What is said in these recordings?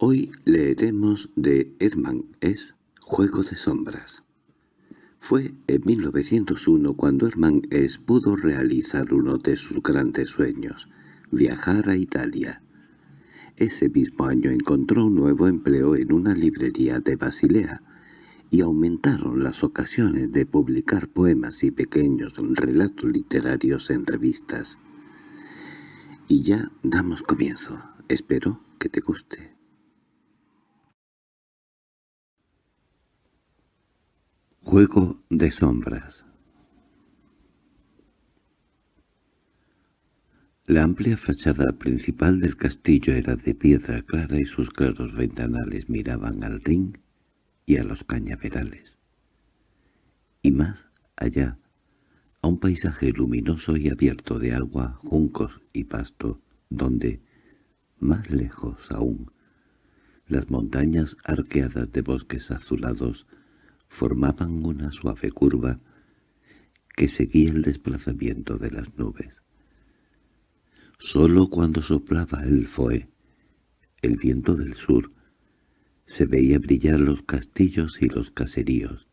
Hoy leeremos de Hermann S. Juego de sombras. Fue en 1901 cuando Hermann S. pudo realizar uno de sus grandes sueños, viajar a Italia. Ese mismo año encontró un nuevo empleo en una librería de Basilea, y aumentaron las ocasiones de publicar poemas y pequeños relatos literarios en revistas. Y ya damos comienzo. Espero que te guste. Juego de sombras La amplia fachada principal del castillo era de piedra clara y sus claros ventanales miraban al ring y a los cañaverales. Y más allá, a un paisaje luminoso y abierto de agua, juncos y pasto, donde, más lejos aún, las montañas arqueadas de bosques azulados formaban una suave curva que seguía el desplazamiento de las nubes. Solo cuando soplaba el foe, el viento del sur, se veía brillar los castillos y los caseríos,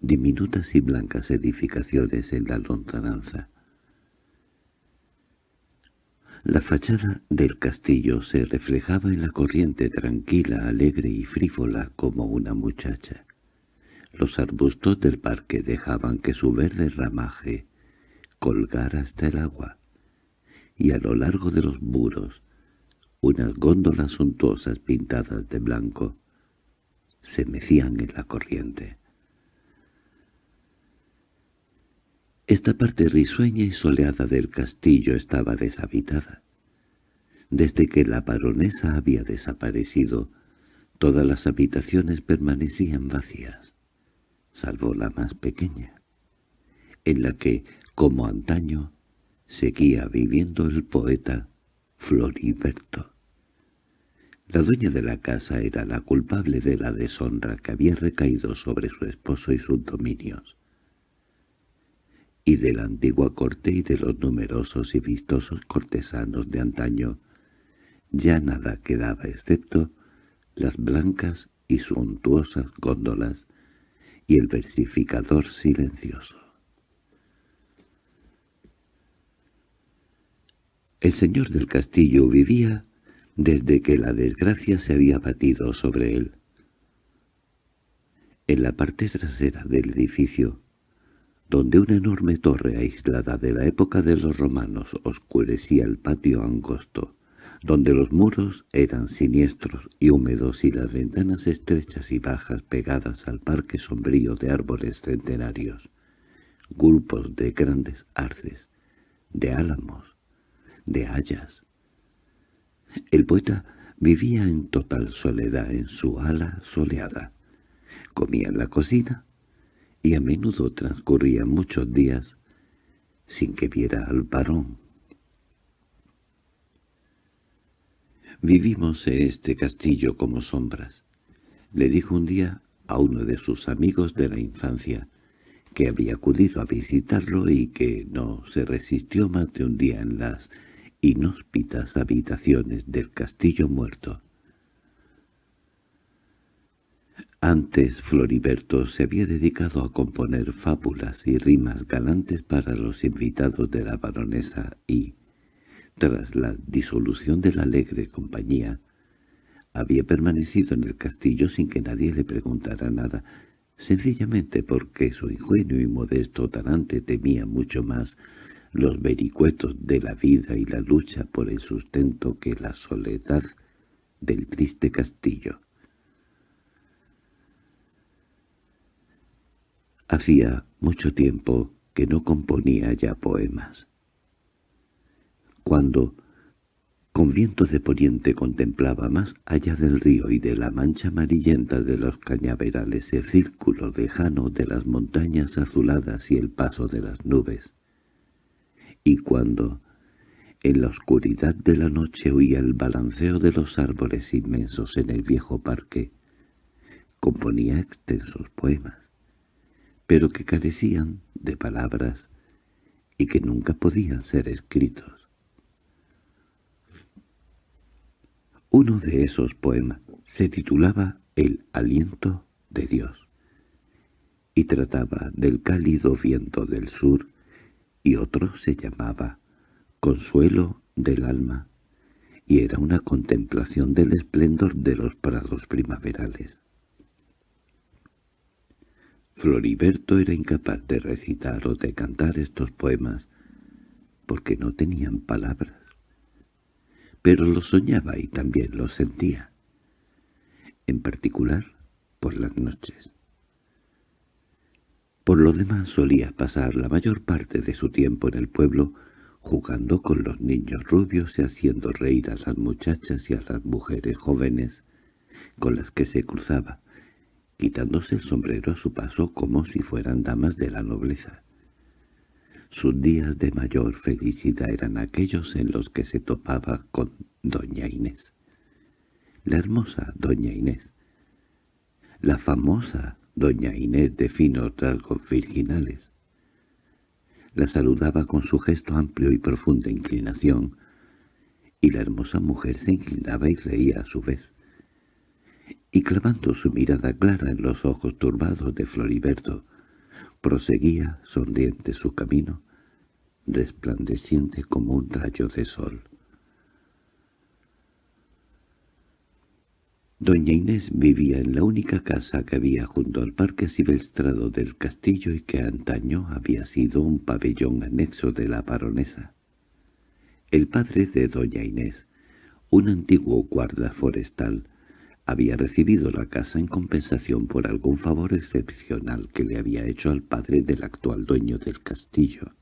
diminutas y blancas edificaciones en la lontananza. La fachada del castillo se reflejaba en la corriente tranquila, alegre y frívola como una muchacha. Los arbustos del parque dejaban que su verde ramaje colgara hasta el agua, y a lo largo de los muros, unas góndolas suntuosas pintadas de blanco se mecían en la corriente. Esta parte risueña y soleada del castillo estaba deshabitada. Desde que la baronesa había desaparecido, todas las habitaciones permanecían vacías salvo la más pequeña, en la que, como antaño, seguía viviendo el poeta Floriberto. La dueña de la casa era la culpable de la deshonra que había recaído sobre su esposo y sus dominios. Y de la antigua corte y de los numerosos y vistosos cortesanos de antaño, ya nada quedaba excepto las blancas y suntuosas góndolas y el versificador silencioso. El señor del castillo vivía desde que la desgracia se había batido sobre él. En la parte trasera del edificio, donde una enorme torre aislada de la época de los romanos oscurecía el patio angosto, donde los muros eran siniestros y húmedos y las ventanas estrechas y bajas pegadas al parque sombrío de árboles centenarios, grupos de grandes arces, de álamos, de hayas. El poeta vivía en total soledad en su ala soleada. Comía en la cocina y a menudo transcurría muchos días sin que viera al varón Vivimos en este castillo como sombras. Le dijo un día a uno de sus amigos de la infancia, que había acudido a visitarlo y que no se resistió más de un día en las inhóspitas habitaciones del castillo muerto. Antes Floriberto se había dedicado a componer fábulas y rimas galantes para los invitados de la baronesa y, tras la disolución de la alegre compañía, había permanecido en el castillo sin que nadie le preguntara nada, sencillamente porque su ingenuo y modesto talante temía mucho más los vericuetos de la vida y la lucha por el sustento que la soledad del triste castillo. Hacía mucho tiempo que no componía ya poemas. Cuando, con viento de poniente contemplaba más allá del río y de la mancha amarillenta de los cañaverales el círculo lejano de las montañas azuladas y el paso de las nubes. Y cuando, en la oscuridad de la noche oía el balanceo de los árboles inmensos en el viejo parque, componía extensos poemas, pero que carecían de palabras y que nunca podían ser escritos. Uno de esos poemas se titulaba El aliento de Dios y trataba del cálido viento del sur y otro se llamaba Consuelo del alma y era una contemplación del esplendor de los prados primaverales. Floriberto era incapaz de recitar o de cantar estos poemas porque no tenían palabras pero lo soñaba y también lo sentía, en particular por las noches. Por lo demás solía pasar la mayor parte de su tiempo en el pueblo jugando con los niños rubios y haciendo reír a las muchachas y a las mujeres jóvenes con las que se cruzaba, quitándose el sombrero a su paso como si fueran damas de la nobleza. Sus días de mayor felicidad eran aquellos en los que se topaba con doña Inés. La hermosa doña Inés. La famosa doña Inés de finos rasgos virginales. La saludaba con su gesto amplio y profunda inclinación, y la hermosa mujer se inclinaba y reía a su vez. Y clavando su mirada clara en los ojos turbados de Floriberto, proseguía sonriente su camino, resplandeciente como un rayo de sol. Doña Inés vivía en la única casa que había junto al parque silvestrado del castillo y que antaño había sido un pabellón anexo de la baronesa. El padre de doña Inés, un antiguo guarda forestal, había recibido la casa en compensación por algún favor excepcional que le había hecho al padre del actual dueño del castillo.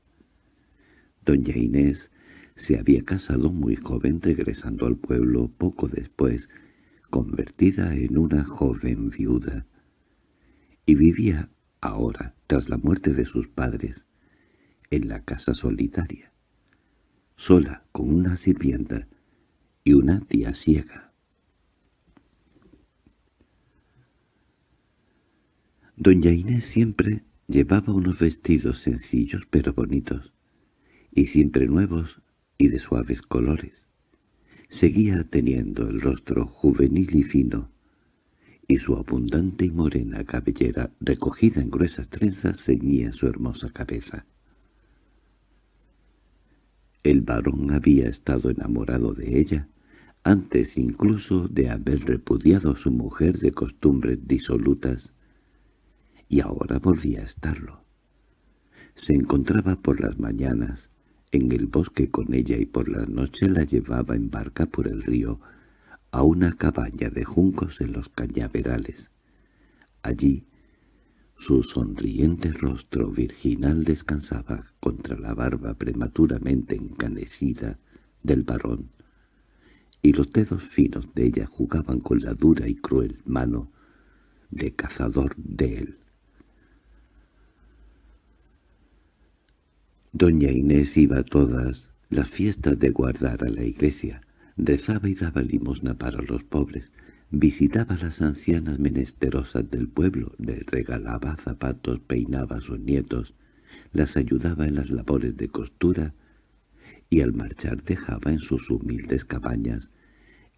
Doña Inés se había casado muy joven regresando al pueblo poco después, convertida en una joven viuda, y vivía ahora, tras la muerte de sus padres, en la casa solitaria, sola con una sirvienta y una tía ciega. Doña Inés siempre llevaba unos vestidos sencillos pero bonitos, y siempre nuevos y de suaves colores. Seguía teniendo el rostro juvenil y fino, y su abundante y morena cabellera, recogida en gruesas trenzas, ceñía su hermosa cabeza. El varón había estado enamorado de ella, antes incluso de haber repudiado a su mujer de costumbres disolutas, y ahora volvía a estarlo. Se encontraba por las mañanas, en el bosque con ella y por la noche la llevaba en barca por el río a una cabaña de juncos en los cañaverales. Allí su sonriente rostro virginal descansaba contra la barba prematuramente encanecida del varón, y los dedos finos de ella jugaban con la dura y cruel mano de cazador de él. Doña Inés iba a todas las fiestas de guardar a la iglesia, rezaba y daba limosna para los pobres, visitaba a las ancianas menesterosas del pueblo, les regalaba zapatos, peinaba a sus nietos, las ayudaba en las labores de costura, y al marchar dejaba en sus humildes cabañas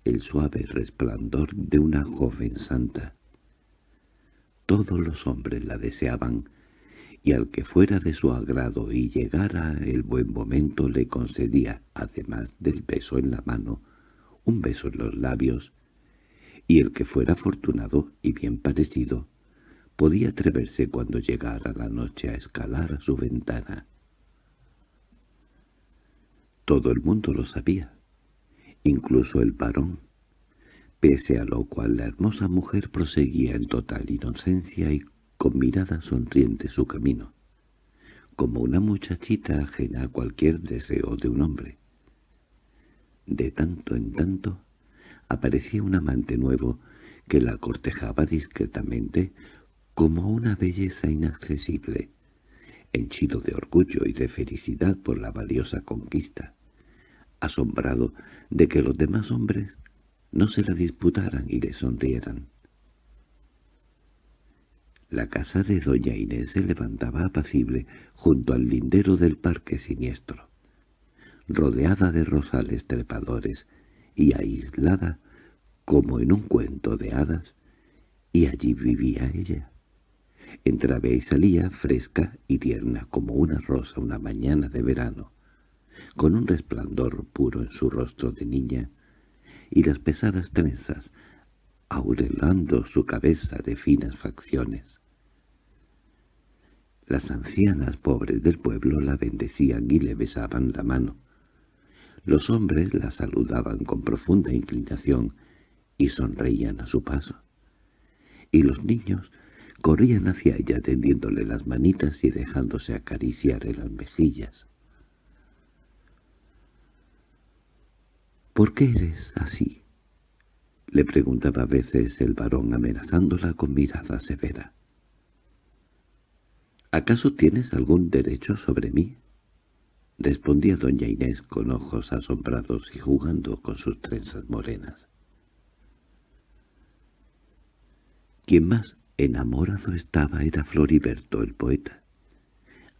el suave resplandor de una joven santa. Todos los hombres la deseaban, y al que fuera de su agrado y llegara el buen momento le concedía, además del beso en la mano, un beso en los labios, y el que fuera afortunado y bien parecido, podía atreverse cuando llegara la noche a escalar a su ventana. Todo el mundo lo sabía, incluso el varón, pese a lo cual la hermosa mujer proseguía en total inocencia y con mirada sonriente su camino, como una muchachita ajena a cualquier deseo de un hombre. De tanto en tanto aparecía un amante nuevo que la cortejaba discretamente como una belleza inaccesible, henchido de orgullo y de felicidad por la valiosa conquista, asombrado de que los demás hombres no se la disputaran y le sonrieran. La casa de doña Inés se levantaba apacible junto al lindero del parque siniestro, rodeada de rosales trepadores y aislada como en un cuento de hadas, y allí vivía ella. Entraba y salía fresca y tierna como una rosa una mañana de verano, con un resplandor puro en su rostro de niña, y las pesadas trenzas aurelando su cabeza de finas facciones. Las ancianas pobres del pueblo la bendecían y le besaban la mano. Los hombres la saludaban con profunda inclinación y sonreían a su paso. Y los niños corrían hacia ella tendiéndole las manitas y dejándose acariciar en las mejillas. —¿Por qué eres así? —le preguntaba a veces el varón amenazándola con mirada severa. —¿Acaso tienes algún derecho sobre mí? —respondía doña Inés con ojos asombrados y jugando con sus trenzas morenas. Quien más enamorado estaba era Floriberto el poeta.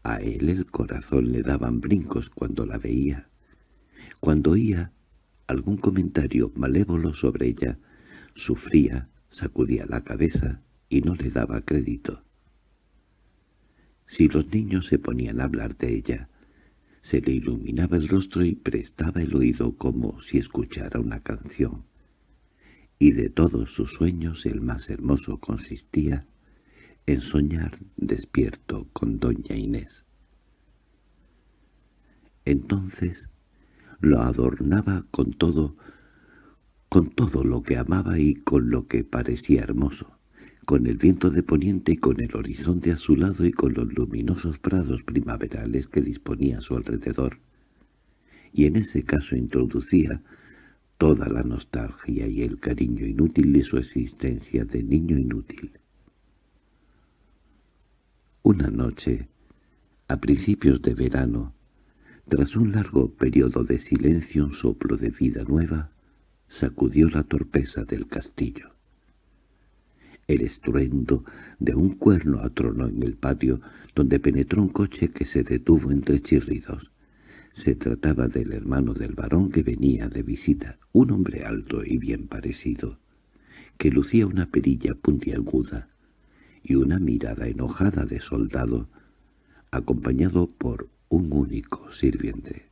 A él el corazón le daban brincos cuando la veía. Cuando oía algún comentario malévolo sobre ella, sufría, sacudía la cabeza y no le daba crédito. Si los niños se ponían a hablar de ella, se le iluminaba el rostro y prestaba el oído como si escuchara una canción. Y de todos sus sueños el más hermoso consistía en soñar despierto con doña Inés. Entonces lo adornaba con todo, con todo lo que amaba y con lo que parecía hermoso, con el viento de poniente y con el horizonte a su lado y con los luminosos prados primaverales que disponía a su alrededor. Y en ese caso introducía toda la nostalgia y el cariño inútil de su existencia de niño inútil. Una noche, a principios de verano, tras un largo periodo de silencio un soplo de vida nueva sacudió la torpeza del castillo. El estruendo de un cuerno atronó en el patio, donde penetró un coche que se detuvo entre chirridos. Se trataba del hermano del varón que venía de visita, un hombre alto y bien parecido, que lucía una perilla puntiaguda y una mirada enojada de soldado, acompañado por un único sirviente.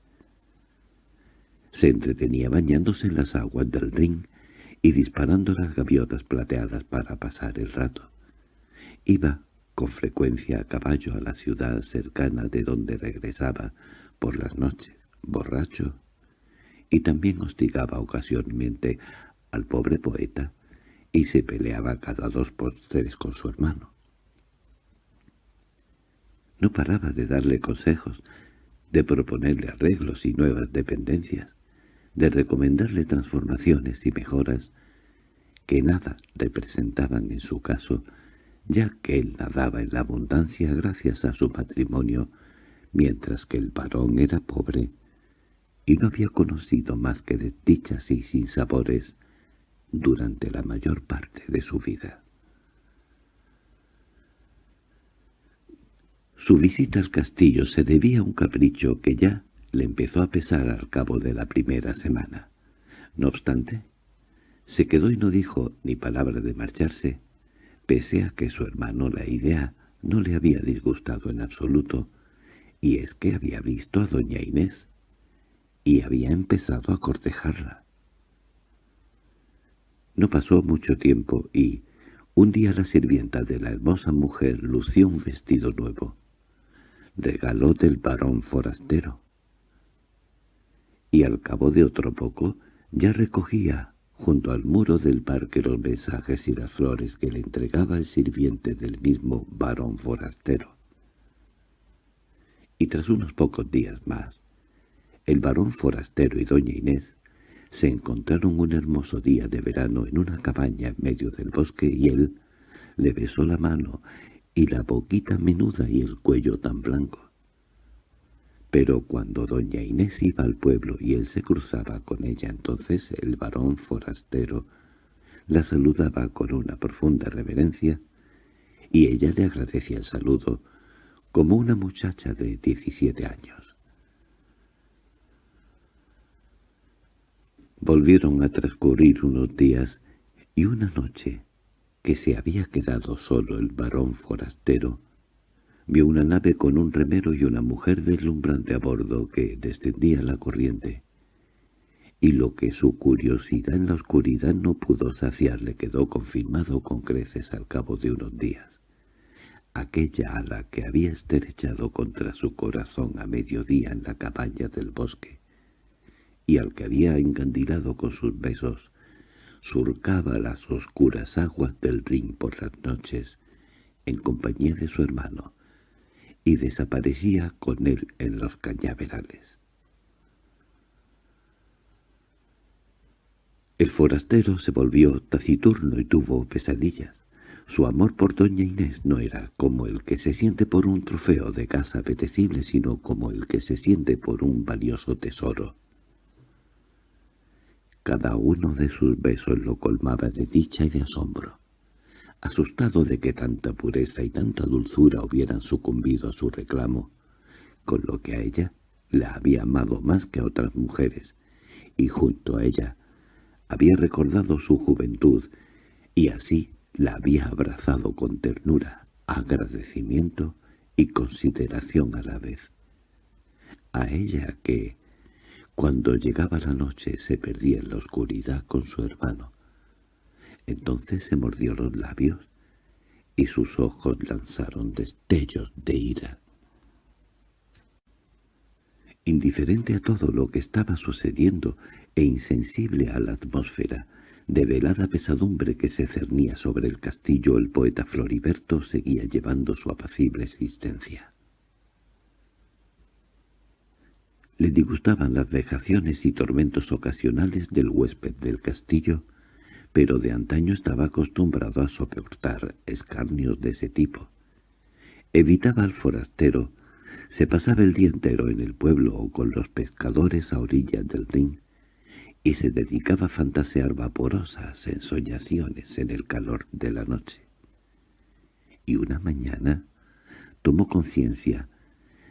Se entretenía bañándose en las aguas del Rin y disparando las gaviotas plateadas para pasar el rato. Iba con frecuencia a caballo a la ciudad cercana de donde regresaba por las noches, borracho, y también hostigaba ocasionalmente al pobre poeta y se peleaba cada dos por tres con su hermano. No paraba de darle consejos, de proponerle arreglos y nuevas dependencias, de recomendarle transformaciones y mejoras que nada representaban en su caso, ya que él nadaba en la abundancia gracias a su matrimonio, mientras que el varón era pobre y no había conocido más que desdichas y sinsabores durante la mayor parte de su vida. Su visita al castillo se debía a un capricho que ya le empezó a pesar al cabo de la primera semana. No obstante, se quedó y no dijo ni palabra de marcharse, pese a que su hermano la idea no le había disgustado en absoluto, y es que había visto a doña Inés, y había empezado a cortejarla. No pasó mucho tiempo y, un día la sirvienta de la hermosa mujer lució un vestido nuevo regaló del varón forastero. Y al cabo de otro poco ya recogía junto al muro del parque los mensajes y las flores que le entregaba el sirviente del mismo varón forastero. Y tras unos pocos días más, el varón forastero y doña Inés se encontraron un hermoso día de verano en una cabaña en medio del bosque y él le besó la mano y la boquita menuda y el cuello tan blanco. Pero cuando doña Inés iba al pueblo y él se cruzaba con ella, entonces el varón forastero la saludaba con una profunda reverencia, y ella le agradecía el saludo como una muchacha de diecisiete años. Volvieron a transcurrir unos días y una noche que se había quedado solo el varón forastero, vio una nave con un remero y una mujer deslumbrante a bordo que descendía la corriente. Y lo que su curiosidad en la oscuridad no pudo saciar le quedó confirmado con creces al cabo de unos días. Aquella a la que había estrechado contra su corazón a mediodía en la cabaña del bosque, y al que había encandilado con sus besos, surcaba las oscuras aguas del Rin por las noches, en compañía de su hermano, y desaparecía con él en los cañaverales. El forastero se volvió taciturno y tuvo pesadillas. Su amor por doña Inés no era como el que se siente por un trofeo de casa apetecible, sino como el que se siente por un valioso tesoro. Cada uno de sus besos lo colmaba de dicha y de asombro asustado de que tanta pureza y tanta dulzura hubieran sucumbido a su reclamo, con lo que a ella la había amado más que a otras mujeres, y junto a ella había recordado su juventud, y así la había abrazado con ternura, agradecimiento y consideración a la vez. A ella que, cuando llegaba la noche, se perdía en la oscuridad con su hermano, entonces se mordió los labios y sus ojos lanzaron destellos de ira. Indiferente a todo lo que estaba sucediendo e insensible a la atmósfera de velada pesadumbre que se cernía sobre el castillo, el poeta Floriberto seguía llevando su apacible existencia. Le disgustaban las vejaciones y tormentos ocasionales del huésped del castillo, pero de antaño estaba acostumbrado a soportar escarnios de ese tipo. Evitaba al forastero, se pasaba el día entero en el pueblo o con los pescadores a orillas del Rin, y se dedicaba a fantasear vaporosas ensoñaciones en el calor de la noche. Y una mañana tomó conciencia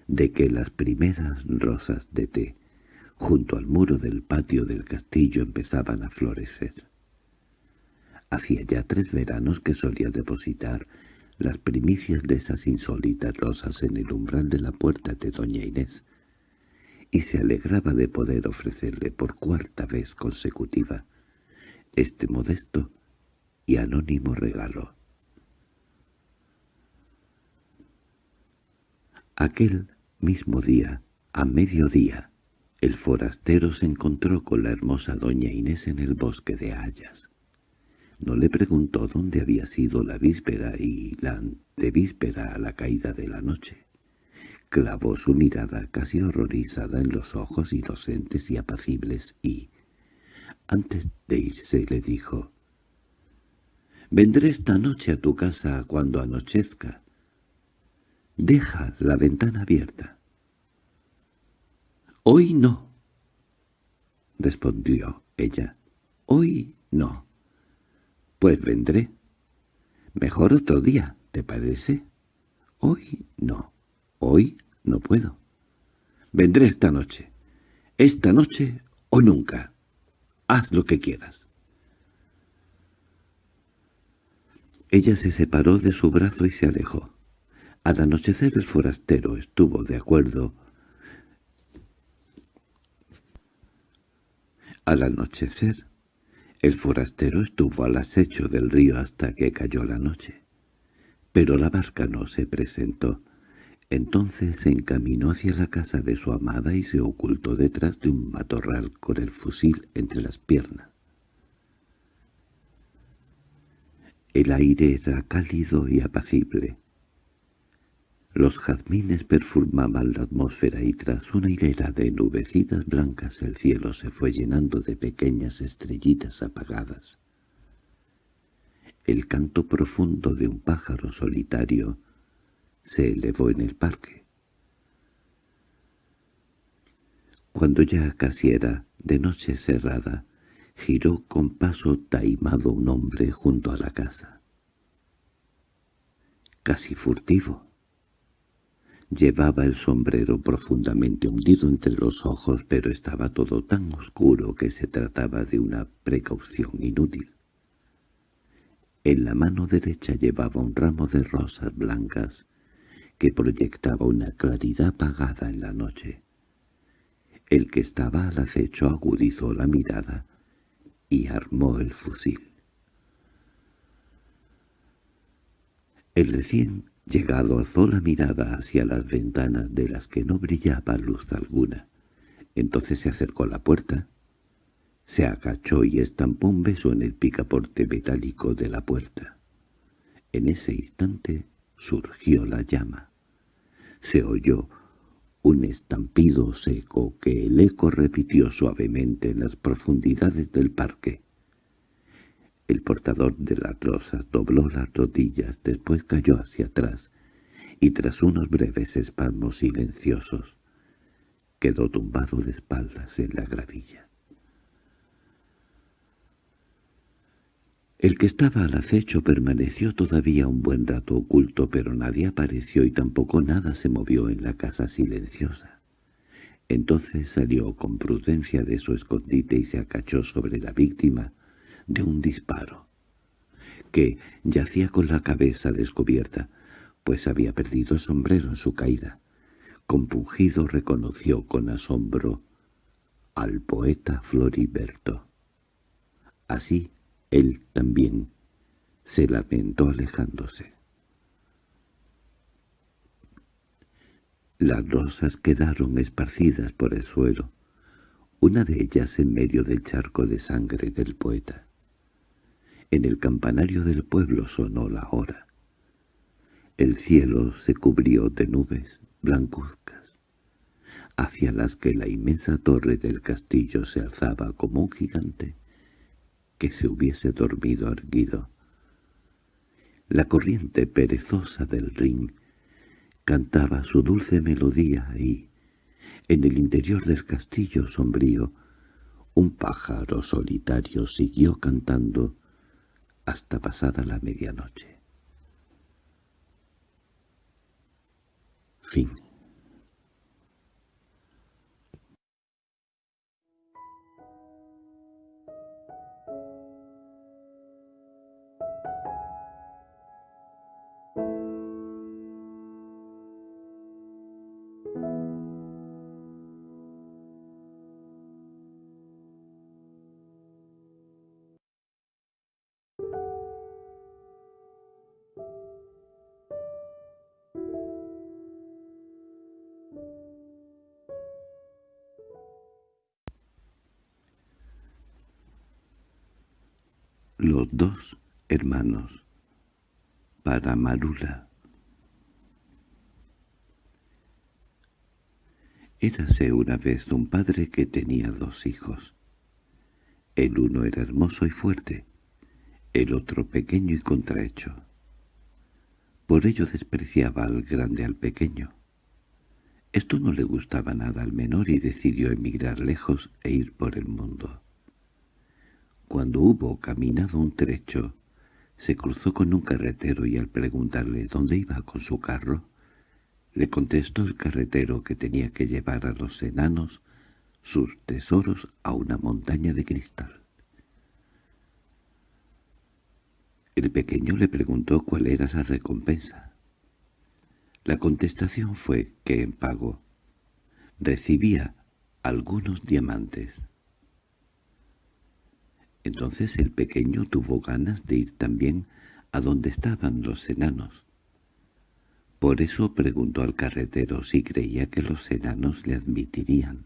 de que las primeras rosas de té junto al muro del patio del castillo empezaban a florecer. Hacía ya tres veranos que solía depositar las primicias de esas insólitas rosas en el umbral de la puerta de doña Inés, y se alegraba de poder ofrecerle por cuarta vez consecutiva este modesto y anónimo regalo. Aquel mismo día, a mediodía, el forastero se encontró con la hermosa doña Inés en el bosque de Hayas. No le preguntó dónde había sido la víspera y la antevíspera a la caída de la noche. Clavó su mirada casi horrorizada en los ojos inocentes y apacibles y, antes de irse, le dijo, «Vendré esta noche a tu casa cuando anochezca. Deja la ventana abierta». «Hoy no», respondió ella. «Hoy no». Pues vendré. Mejor otro día, ¿te parece? Hoy no. Hoy no puedo. Vendré esta noche. Esta noche o nunca. Haz lo que quieras. Ella se separó de su brazo y se alejó. Al anochecer el forastero estuvo de acuerdo. Al anochecer el forastero estuvo al acecho del río hasta que cayó la noche. Pero la barca no se presentó. Entonces se encaminó hacia la casa de su amada y se ocultó detrás de un matorral con el fusil entre las piernas. El aire era cálido y apacible. Los jazmines perfumaban la atmósfera y tras una hilera de nubecitas blancas el cielo se fue llenando de pequeñas estrellitas apagadas. El canto profundo de un pájaro solitario se elevó en el parque. Cuando ya casi era de noche cerrada, giró con paso taimado un hombre junto a la casa. Casi furtivo Llevaba el sombrero profundamente hundido entre los ojos, pero estaba todo tan oscuro que se trataba de una precaución inútil. En la mano derecha llevaba un ramo de rosas blancas que proyectaba una claridad apagada en la noche. El que estaba al acecho agudizó la mirada y armó el fusil. El recién llegado alzó la mirada hacia las ventanas de las que no brillaba luz alguna. Entonces se acercó a la puerta, se agachó y estampó un beso en el picaporte metálico de la puerta. En ese instante surgió la llama. Se oyó un estampido seco que el eco repitió suavemente en las profundidades del parque. El portador de las rosas dobló las rodillas, después cayó hacia atrás, y tras unos breves espasmos silenciosos, quedó tumbado de espaldas en la gravilla. El que estaba al acecho permaneció todavía un buen rato oculto, pero nadie apareció y tampoco nada se movió en la casa silenciosa. Entonces salió con prudencia de su escondite y se acachó sobre la víctima de un disparo, que yacía con la cabeza descubierta, pues había perdido sombrero en su caída. Compungido reconoció con asombro al poeta Floriberto. Así él también se lamentó alejándose. Las rosas quedaron esparcidas por el suelo, una de ellas en medio del charco de sangre del poeta. En el campanario del pueblo sonó la hora. El cielo se cubrió de nubes blancuzcas, hacia las que la inmensa torre del castillo se alzaba como un gigante que se hubiese dormido erguido. La corriente perezosa del Rin cantaba su dulce melodía y, en el interior del castillo sombrío, un pájaro solitario siguió cantando hasta pasada la medianoche. Fin Los dos hermanos. Para Marula. Érase una vez un padre que tenía dos hijos. El uno era hermoso y fuerte, el otro pequeño y contrahecho. Por ello despreciaba al grande al pequeño. Esto no le gustaba nada al menor y decidió emigrar lejos e ir por el mundo. Cuando hubo caminado un trecho, se cruzó con un carretero y al preguntarle dónde iba con su carro, le contestó el carretero que tenía que llevar a los enanos sus tesoros a una montaña de cristal. El pequeño le preguntó cuál era esa recompensa. La contestación fue que en pago recibía algunos diamantes. Entonces el pequeño tuvo ganas de ir también a donde estaban los enanos. Por eso preguntó al carretero si creía que los enanos le admitirían.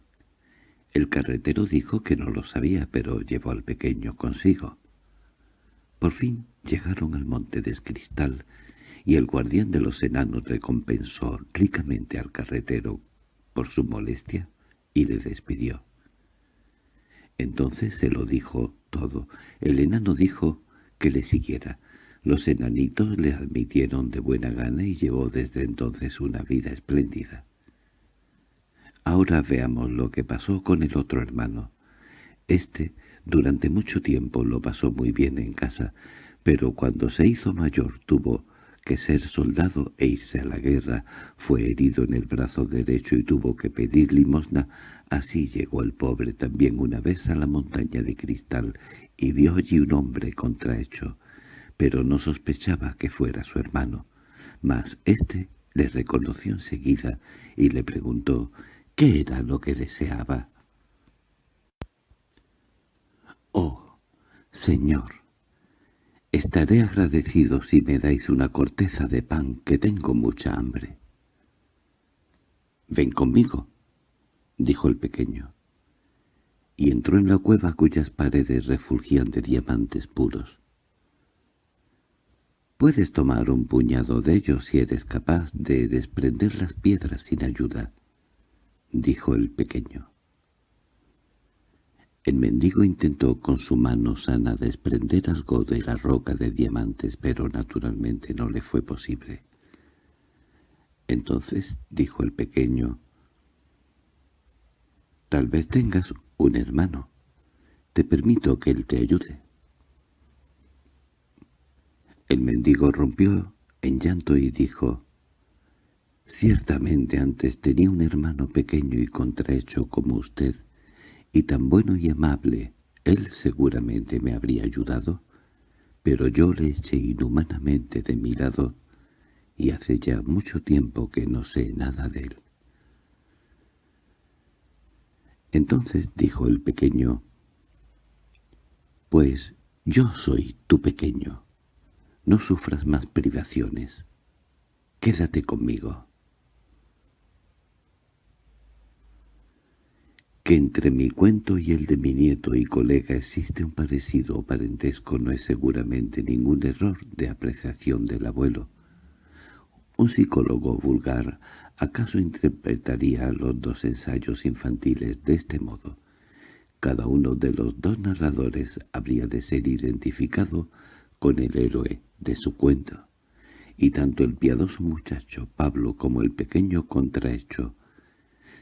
El carretero dijo que no lo sabía, pero llevó al pequeño consigo. Por fin llegaron al monte de cristal, y el guardián de los enanos recompensó ricamente al carretero por su molestia y le despidió. Entonces se lo dijo todo. El enano dijo que le siguiera. Los enanitos le admitieron de buena gana y llevó desde entonces una vida espléndida. Ahora veamos lo que pasó con el otro hermano. Este durante mucho tiempo lo pasó muy bien en casa, pero cuando se hizo mayor tuvo que ser soldado e irse a la guerra, fue herido en el brazo derecho y tuvo que pedir limosna, así llegó el pobre también una vez a la montaña de cristal y vio allí un hombre contrahecho, pero no sospechaba que fuera su hermano. Mas éste le reconoció enseguida y le preguntó qué era lo que deseaba. «Oh, señor», Estaré agradecido si me dais una corteza de pan, que tengo mucha hambre. —Ven conmigo —dijo el pequeño. Y entró en la cueva cuyas paredes refulgían de diamantes puros. —Puedes tomar un puñado de ellos si eres capaz de desprender las piedras sin ayuda —dijo el pequeño. El mendigo intentó con su mano sana desprender algo de la roca de diamantes, pero naturalmente no le fue posible. Entonces dijo el pequeño, «Tal vez tengas un hermano. Te permito que él te ayude». El mendigo rompió en llanto y dijo, «Ciertamente antes tenía un hermano pequeño y contrahecho como usted, y tan bueno y amable, él seguramente me habría ayudado, pero yo le eché inhumanamente de mi lado y hace ya mucho tiempo que no sé nada de él. Entonces dijo el pequeño, «Pues yo soy tu pequeño. No sufras más privaciones. Quédate conmigo». Que entre mi cuento y el de mi nieto y colega existe un parecido o parentesco no es seguramente ningún error de apreciación del abuelo. Un psicólogo vulgar acaso interpretaría los dos ensayos infantiles de este modo. Cada uno de los dos narradores habría de ser identificado con el héroe de su cuento, y tanto el piadoso muchacho Pablo como el pequeño contrahecho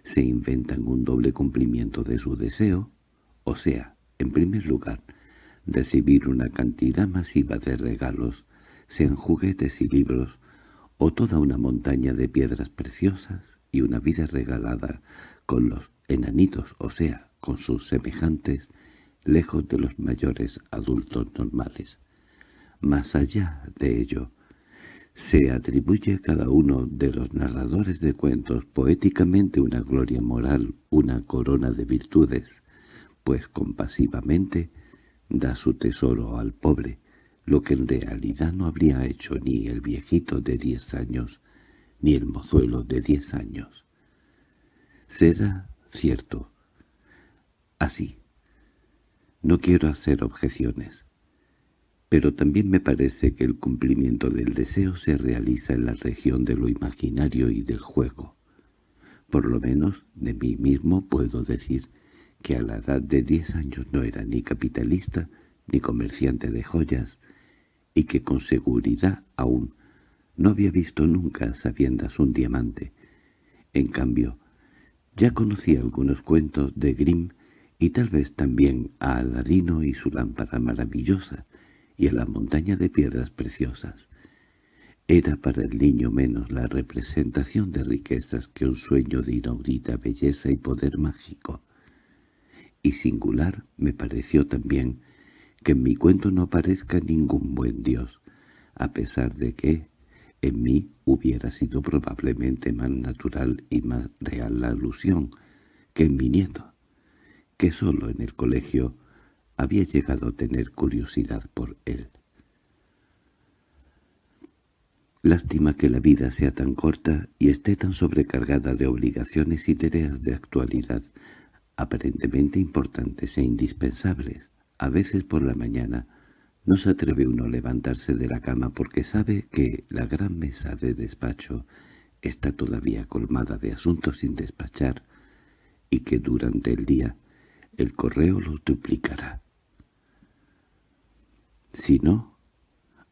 se inventan un doble cumplimiento de su deseo, o sea, en primer lugar, recibir una cantidad masiva de regalos, sean juguetes y libros, o toda una montaña de piedras preciosas y una vida regalada con los enanitos, o sea, con sus semejantes, lejos de los mayores adultos normales. Más allá de ello, se atribuye a cada uno de los narradores de cuentos poéticamente una gloria moral, una corona de virtudes, pues compasivamente da su tesoro al pobre, lo que en realidad no habría hecho ni el viejito de diez años, ni el mozuelo de diez años. Se da, cierto, así. No quiero hacer objeciones pero también me parece que el cumplimiento del deseo se realiza en la región de lo imaginario y del juego. Por lo menos de mí mismo puedo decir que a la edad de diez años no era ni capitalista ni comerciante de joyas, y que con seguridad aún no había visto nunca sabiendas un diamante. En cambio, ya conocía algunos cuentos de Grimm y tal vez también a Aladino y su lámpara maravillosa, y a la montaña de piedras preciosas. Era para el niño menos la representación de riquezas que un sueño de inaudita belleza y poder mágico. Y singular me pareció también que en mi cuento no aparezca ningún buen Dios, a pesar de que en mí hubiera sido probablemente más natural y más real la alusión que en mi nieto, que solo en el colegio había llegado a tener curiosidad por él. Lástima que la vida sea tan corta y esté tan sobrecargada de obligaciones y tareas de actualidad, aparentemente importantes e indispensables. A veces por la mañana no se atreve uno a levantarse de la cama porque sabe que la gran mesa de despacho está todavía colmada de asuntos sin despachar y que durante el día el correo los duplicará. Si no,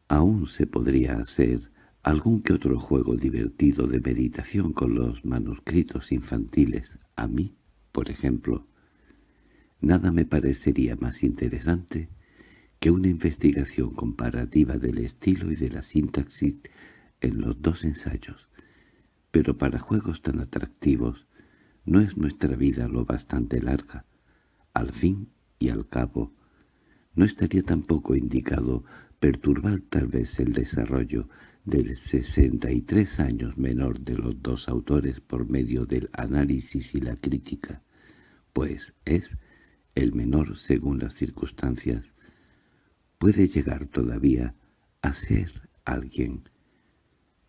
aún se podría hacer algún que otro juego divertido de meditación con los manuscritos infantiles. A mí, por ejemplo, nada me parecería más interesante que una investigación comparativa del estilo y de la sintaxis en los dos ensayos, pero para juegos tan atractivos no es nuestra vida lo bastante larga. Al fin y al cabo, no estaría tampoco indicado perturbar tal vez el desarrollo del 63 años menor de los dos autores por medio del análisis y la crítica, pues es el menor según las circunstancias, puede llegar todavía a ser alguien,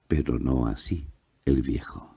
pero no así el viejo.